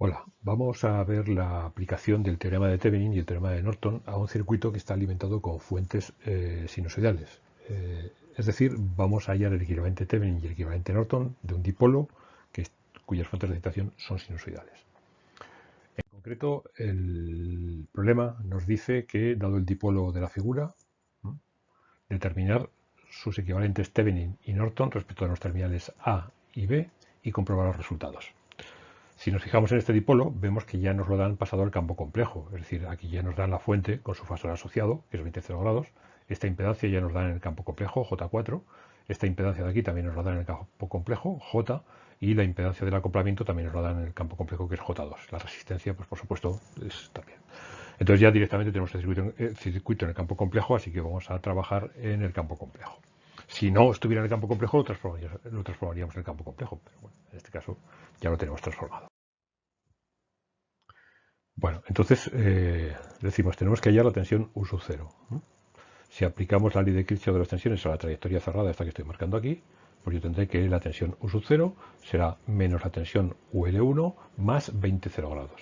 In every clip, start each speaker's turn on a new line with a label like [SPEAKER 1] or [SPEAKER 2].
[SPEAKER 1] Hola, vamos a ver la aplicación del teorema de Thevenin y el teorema de Norton a un circuito que está alimentado con fuentes eh, sinusoidales. Eh, es decir, vamos a hallar el equivalente Thevenin y el equivalente Norton de un dipolo cuyas fuentes de excitación son sinusoidales. En concreto, el problema nos dice que, dado el dipolo de la figura, determinar sus equivalentes Thevenin y Norton respecto a los terminales A y B y comprobar los resultados. Si nos fijamos en este dipolo, vemos que ya nos lo dan pasado al campo complejo, es decir, aquí ya nos dan la fuente con su fasor asociado, que es 20 grados, esta impedancia ya nos da en el campo complejo, J4, esta impedancia de aquí también nos la dan en el campo complejo, J, y la impedancia del acoplamiento también nos la dan en el campo complejo, que es J2. La resistencia, pues por supuesto, es también. Entonces ya directamente tenemos el circuito en el campo complejo, así que vamos a trabajar en el campo complejo. Si no estuviera en el campo complejo, lo transformaríamos, en el campo complejo, pero bueno, en este caso ya lo tenemos transformado. Bueno, entonces eh, decimos, tenemos que hallar la tensión U sub 0. Si aplicamos la ley de Kirchhoff de las tensiones a la trayectoria cerrada, esta que estoy marcando aquí, pues yo tendré que la tensión U sub 0 será menos la tensión UL1 más 20 0 grados.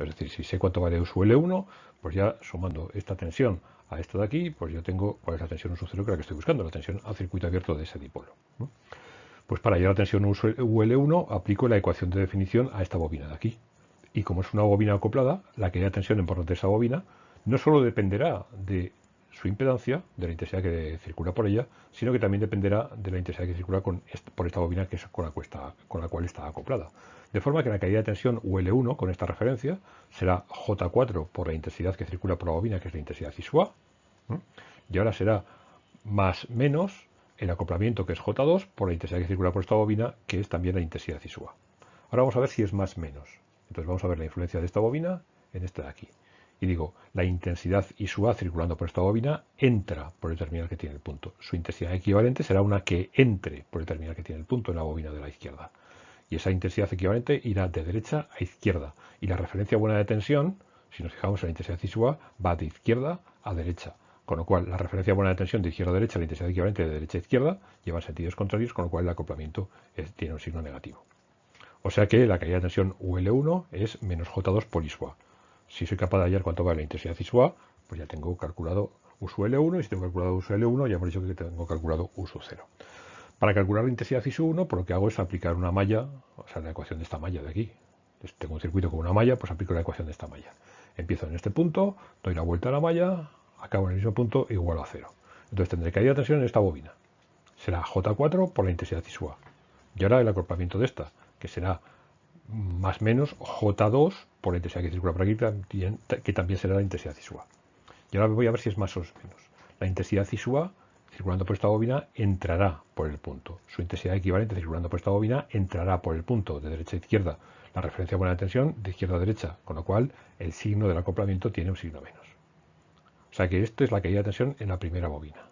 [SPEAKER 1] Es decir, si sé cuánto vale U sub L1, pues ya sumando esta tensión a esta de aquí, pues yo tengo cuál es la tensión U sub 0 que es la que estoy buscando, la tensión a circuito abierto de ese dipolo. Pues para hallar la tensión UL1 aplico la ecuación de definición a esta bobina de aquí. Y como es una bobina acoplada, la caída de tensión en por de esa bobina no solo dependerá de su impedancia, de la intensidad que circula por ella, sino que también dependerá de la intensidad que circula por esta bobina que es con la, la cual está acoplada. De forma que la caída de tensión UL1 con esta referencia será J4 por la intensidad que circula por la bobina, que es la intensidad cisua, y ahora será más menos el acoplamiento, que es J2, por la intensidad que circula por esta bobina, que es también la intensidad cisua. Ahora vamos a ver si es más menos. Entonces vamos a ver la influencia de esta bobina en esta de aquí. Y digo, la intensidad ISUA circulando por esta bobina entra por el terminal que tiene el punto. Su intensidad equivalente será una que entre por el terminal que tiene el punto en la bobina de la izquierda. Y esa intensidad equivalente irá de derecha a izquierda. Y la referencia buena de tensión, si nos fijamos en la intensidad ISUA, va de izquierda a derecha. Con lo cual, la referencia buena de tensión de izquierda a derecha, la intensidad equivalente de derecha a izquierda, lleva sentidos contrarios, con lo cual el acoplamiento tiene un signo negativo. O sea que la caída de tensión UL1 es menos J2 por ISUA. Si soy capaz de hallar cuánto vale la intensidad ISUA, pues ya tengo calculado U sub L1 y si tengo calculado U sub L1 ya hemos dicho que tengo calculado U sub 0. Para calcular la intensidad ISU 1, por lo que hago es aplicar una malla, o sea, la ecuación de esta malla de aquí. Tengo un circuito con una malla, pues aplico la ecuación de esta malla. Empiezo en este punto, doy la vuelta a la malla, acabo en el mismo punto igual a cero. Entonces tendré caída de tensión en esta bobina. Será J4 por la intensidad ISUA. Y ahora el acoplamiento de esta que será más menos J2 por la intensidad que circula por aquí, que también será la intensidad cisua. Y ahora voy a ver si es más o menos. La intensidad cisua circulando por esta bobina entrará por el punto. Su intensidad equivalente circulando por esta bobina entrará por el punto de derecha a izquierda. La referencia buena de tensión de izquierda a derecha, con lo cual el signo del acoplamiento tiene un signo menos. O sea que esto es la caída de tensión en la primera bobina.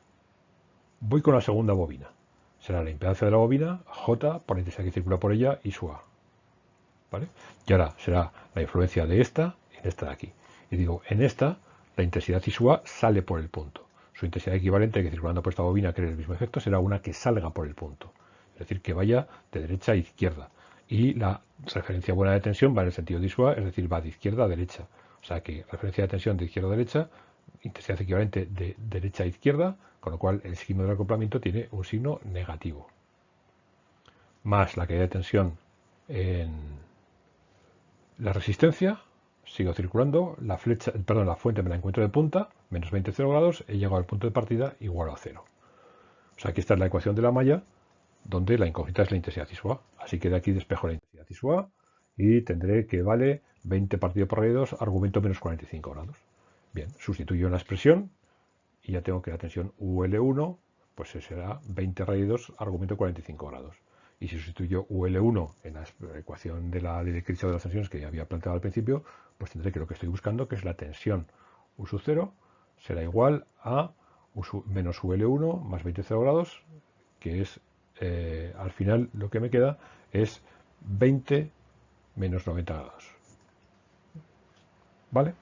[SPEAKER 1] Voy con la segunda bobina será la impedancia de la bobina, J por la intensidad que circula por ella y su A. ¿Vale? Y ahora será la influencia de esta en esta de aquí. Y digo, en esta, la intensidad y su A sale por el punto. Su intensidad equivalente que circulando por esta bobina que el mismo efecto será una que salga por el punto. Es decir, que vaya de derecha a izquierda. Y la referencia buena de tensión va en el sentido de ISUA, es decir, va de izquierda a derecha. O sea que referencia de tensión de izquierda a derecha intensidad equivalente de derecha a izquierda, con lo cual el signo del acoplamiento tiene un signo negativo. Más la caída de tensión en la resistencia, sigo circulando, la flecha, perdón, la fuente me la encuentro de punta, menos 20 0 grados, he llegado al punto de partida igual a cero. O sea, aquí está la ecuación de la malla, donde la incógnita es la intensidad ISUA. Así que de aquí despejo la intensidad ISUA y tendré que vale 20 partido por radio 2, argumento menos 45 grados. Bien, sustituyo la expresión y ya tengo que la tensión UL1 pues será 20 raíz 2 argumento 45 grados. Y si sustituyo UL1 en la ecuación de la ley de las tensiones que ya había planteado al principio, pues tendré que lo que estoy buscando, que es la tensión U sub 0, será igual a menos UL1 más 20 0 grados, que es, eh, al final lo que me queda es 20 menos 90 grados. ¿Vale?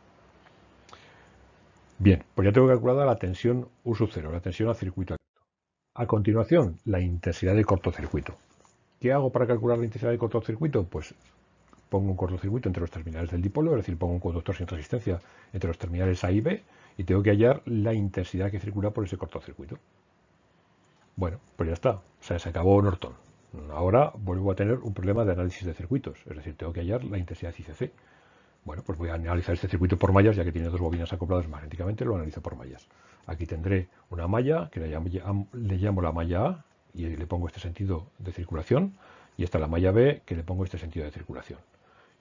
[SPEAKER 1] Bien, pues ya tengo calculada la tensión U sub 0, la tensión al circuito abierto. A continuación, la intensidad de cortocircuito. ¿Qué hago para calcular la intensidad de cortocircuito? Pues pongo un cortocircuito entre los terminales del dipolo, es decir, pongo un conductor sin resistencia entre los terminales A y B y tengo que hallar la intensidad que circula por ese cortocircuito. Bueno, pues ya está, o sea, se acabó Norton. Ahora vuelvo a tener un problema de análisis de circuitos, es decir, tengo que hallar la intensidad ICC. Bueno, pues voy a analizar este circuito por mallas, ya que tiene dos bobinas acopladas magnéticamente, lo analizo por mallas. Aquí tendré una malla, que le llamo, la malla A, y le pongo este sentido de circulación, y esta la malla B, que le pongo este sentido de circulación.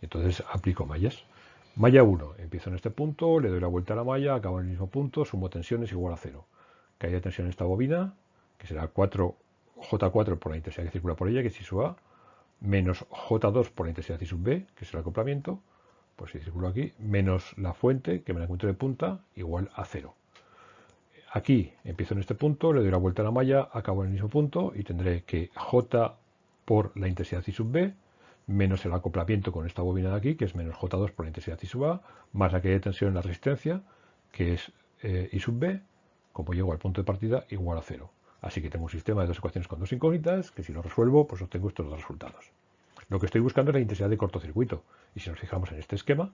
[SPEAKER 1] Entonces aplico mallas. Malla 1, empiezo en este punto, le doy la vuelta a la malla, acabo en el mismo punto, sumo tensiones igual a 0. Caída de tensión en esta bobina, que será 4 J4 por la intensidad que circula por ella, que es I sub A, menos J2 por la intensidad I sub B, que es el acoplamiento, pues si circulo aquí, menos la fuente, que me la encuentro de punta, igual a 0. Aquí empiezo en este punto, le doy la vuelta a la malla, acabo en el mismo punto y tendré que J por la intensidad I sub B, menos el acoplamiento con esta bobina de aquí, que es menos J2 por la intensidad I sub A, más la que de tensión en la resistencia, que es eh, I sub B, como llego al punto de partida, igual a 0. Así que tengo un sistema de dos ecuaciones con dos incógnitas, que si lo resuelvo, pues obtengo estos dos resultados. Lo que estoy buscando es la intensidad de cortocircuito. Y si nos fijamos en este esquema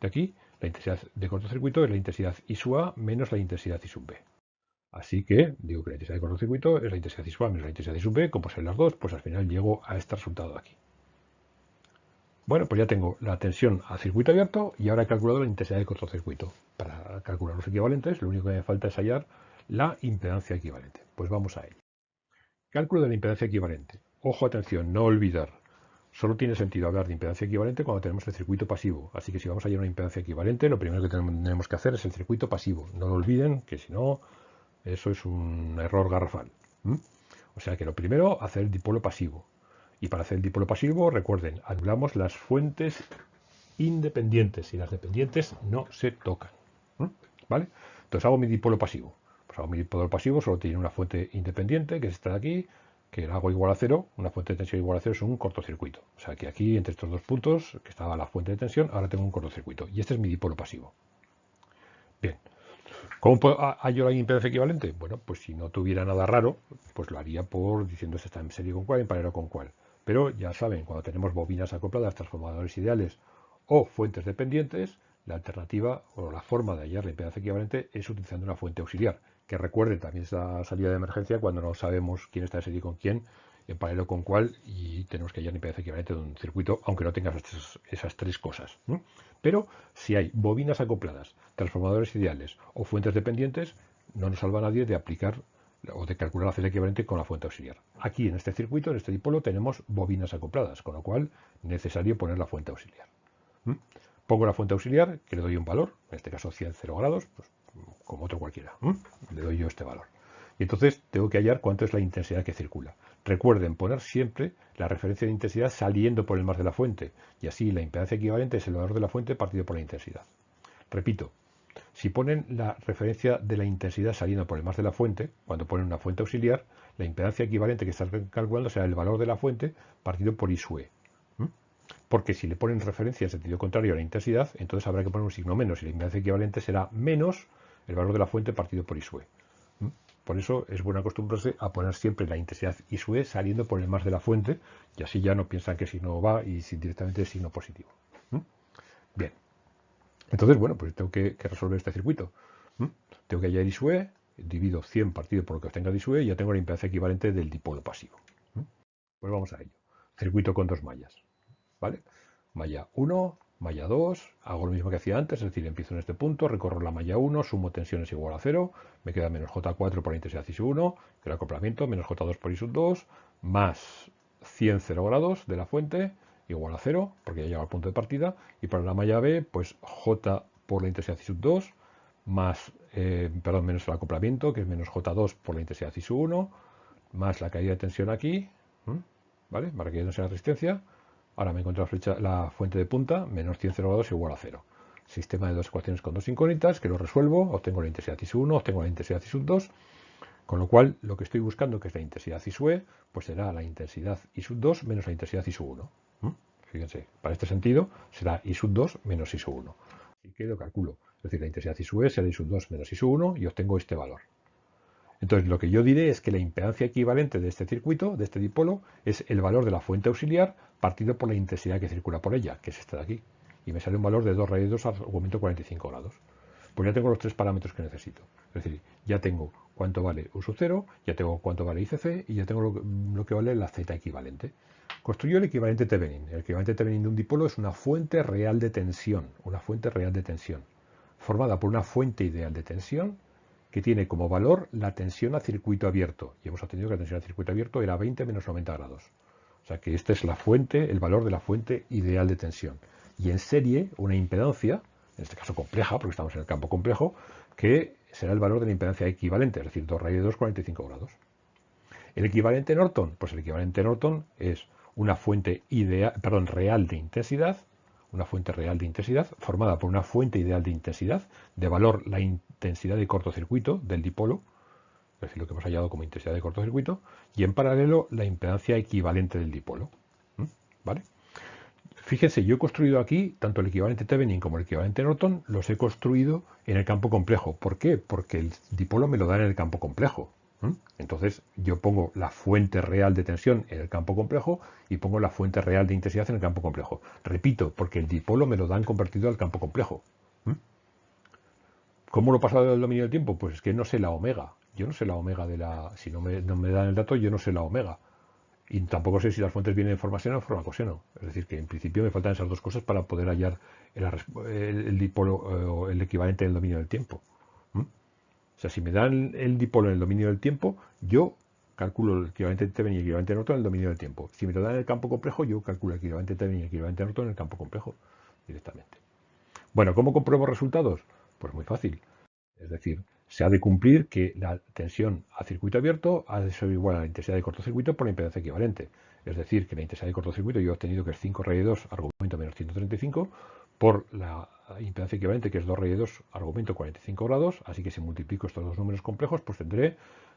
[SPEAKER 1] de aquí, la intensidad de cortocircuito es la intensidad I sub A menos la intensidad I sub B. Así que digo que la intensidad de cortocircuito es la intensidad I sub A menos la intensidad I sub B, como son las dos, pues al final llego a este resultado de aquí. Bueno, pues ya tengo la tensión a circuito abierto y ahora he calculado la intensidad de cortocircuito. Para calcular los equivalentes, lo único que me falta es hallar la impedancia equivalente. Pues vamos a ello. Cálculo de la impedancia equivalente. Ojo, atención, no olvidar. Solo tiene sentido hablar de impedancia equivalente cuando tenemos el circuito pasivo. Así que si vamos a hallar una impedancia equivalente, lo primero que tenemos que hacer es el circuito pasivo. No lo olviden, que si no, eso es un error garrafal. O sea que lo primero, hacer el dipolo pasivo. Y para hacer el dipolo pasivo, recuerden, anulamos las fuentes independientes y las dependientes no se tocan. ¿Vale? Entonces hago mi dipolo pasivo. Pues mi dipolo pasivo solo tiene una fuente independiente, que es esta de aquí, que hago igual a cero, una fuente de tensión igual a cero es un cortocircuito. O sea que aquí, entre estos dos puntos, que estaba la fuente de tensión, ahora tengo un cortocircuito. Y este es mi dipolo pasivo. Bien. ¿Cómo hallo la impedancia equivalente? Bueno, pues si no tuviera nada raro, pues lo haría por diciendo si está en serie con cuál, en paralelo con cuál. Pero ya saben, cuando tenemos bobinas acopladas, transformadores ideales o fuentes dependientes, la alternativa o la forma de hallar la impedancia equivalente es utilizando una fuente auxiliar que recuerden también esa salida de emergencia cuando no sabemos quién está en serie con quién, en paralelo con cuál, y tenemos que hallar impedancia equivalente de un circuito, aunque no tenga esas, tres cosas. Pero si hay bobinas acopladas, transformadores ideales o fuentes dependientes, no nos salva nadie de aplicar o de calcular la celda equivalente con la fuente auxiliar. Aquí en este circuito, en este dipolo, tenemos bobinas acopladas, con lo cual necesario poner la fuente auxiliar. Pongo la fuente auxiliar, que le doy un valor, en este caso 100 0 grados, pues como otro cualquiera. Le doy yo este valor. Y entonces tengo que hallar cuánto es la intensidad que circula. Recuerden poner siempre la referencia de intensidad saliendo por el mar de la fuente. Y así la impedancia equivalente es el valor de la fuente partido por la intensidad. Repito, si ponen la referencia de la intensidad saliendo por el mar de la fuente, cuando ponen una fuente auxiliar, la impedancia equivalente que están calculando será el valor de la fuente partido por I e. Porque si le ponen referencia en sentido contrario a la intensidad, entonces habrá que poner un signo menos y la impedancia equivalente será menos el valor de la fuente partido por ISUE. Por eso es bueno acostumbrarse a poner siempre la intensidad ISUE saliendo por el más de la fuente y así ya no piensan que signo va y directamente es signo positivo. Bien. Entonces, bueno, pues tengo que, resolver este circuito. Tengo que hallar ISUE, divido 100 partido por lo que obtenga de ISUE y ya tengo la impedancia equivalente del dipolo pasivo. Pues vamos a ello. Circuito con dos mallas. ¿Vale? Malla 1, malla 2, hago lo mismo que hacía antes, es decir, empiezo en este punto, recorro la malla 1, sumo tensiones igual a 0, me queda menos J4 por la intensidad I 1, que el acoplamiento, menos J2 por I 2, más 100 0 grados de la fuente, igual a 0, porque ya llega al punto de partida, y para la malla B, pues J por la intensidad I 2, más, eh, perdón, menos el acoplamiento, que es menos J2 por la intensidad I 1, más la caída de tensión aquí, ¿vale? Para que no sea resistencia, Ahora me encuentro la, flecha, la fuente de punta, menos 100 grados igual a 0. Sistema de dos ecuaciones con dos incógnitas, que lo resuelvo, obtengo la intensidad I 1, obtengo la intensidad I 2, con lo cual lo que estoy buscando, que es la intensidad I E, pues será la intensidad I 2 menos la intensidad I 1. ¿Mm? Fíjense, para este sentido será I 2 menos I 1. Así que lo calculo. Es decir, la intensidad I E será I 2 menos I 1 y obtengo este valor. Entonces lo que yo diré es que la impedancia equivalente de este circuito, de este dipolo, es el valor de la fuente auxiliar partido por la intensidad que circula por ella, que es esta de aquí. Y me sale un valor de 2 raíz 2 argumento 45 grados. Pues ya tengo los tres parámetros que necesito. Es decir, ya tengo cuánto vale U sub 0, ya tengo cuánto vale ICC y ya tengo lo, que vale la Z equivalente. Construyo el equivalente Thevenin. El equivalente Thevenin de un dipolo es una fuente real de tensión, una fuente real de tensión, formada por una fuente ideal de tensión que tiene como valor la tensión a circuito abierto. Y hemos obtenido que la tensión a circuito abierto era 20 menos 90 grados. O sea que esta es la fuente, el valor de la fuente ideal de tensión. Y en serie, una impedancia, en este caso compleja, porque estamos en el campo complejo, que será el valor de la impedancia equivalente, es decir, 2 raíz de 2, 45 grados. El equivalente Norton, pues el equivalente Norton es una fuente ideal, perdón, real de intensidad, una fuente real de intensidad formada por una fuente ideal de intensidad de valor la intensidad de cortocircuito del dipolo, es decir, lo que hemos hallado como intensidad de cortocircuito, y en paralelo la impedancia equivalente del dipolo. ¿Vale? Fíjense, yo he construido aquí tanto el equivalente Thevenin como el equivalente Norton, los he construido en el campo complejo. ¿Por qué? Porque el dipolo me lo da en el campo complejo. Entonces yo pongo la fuente real de tensión en el campo complejo y pongo la fuente real de intensidad en el campo complejo. Repito, porque el dipolo me lo dan convertido al campo complejo. ¿Cómo lo he pasado del dominio del tiempo? Pues es que no sé la omega. Yo no sé la omega de la... Si no me, no me dan el dato, yo no sé la omega. Y tampoco sé si las fuentes vienen en forma seno o en forma coseno. Es decir, que en principio me faltan esas dos cosas para poder hallar el, dipolo o el equivalente del dominio del tiempo. O sea, si me dan el dipolo en el dominio del tiempo, yo calculo el equivalente Thevenin y el equivalente Norton en el dominio del tiempo. Si me lo dan en el campo complejo, yo calculo el equivalente Thevenin y el equivalente Norton en el campo complejo directamente. Bueno, ¿cómo compruebo resultados? Pues muy fácil. Es decir, se ha de cumplir que la tensión a circuito abierto ha de ser igual a la intensidad de cortocircuito por la impedancia equivalente. Es decir, que la intensidad de cortocircuito yo he obtenido que es 5 raíz 2 argumento menos 135 por la impedancia equivalente que es 2 raíz 2 argumento 45 grados. Así que si multiplico estos dos números complejos, pues tendré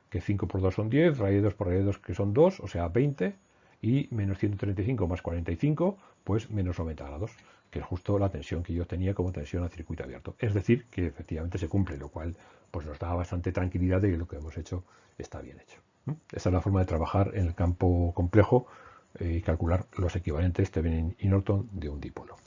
[SPEAKER 1] que 5 por 2 son 10, raíz 2 por raíz 2 que son 2, o sea 20, y menos 135 más 45, pues menos 90 grados que es justo la tensión que yo tenía como tensión a circuito abierto. Es decir, que efectivamente se cumple, lo cual pues nos da bastante tranquilidad de que lo que hemos hecho está bien hecho. Esa es la forma de trabajar en el campo complejo eh, y calcular los equivalentes Thevenin y Norton de un dipolo.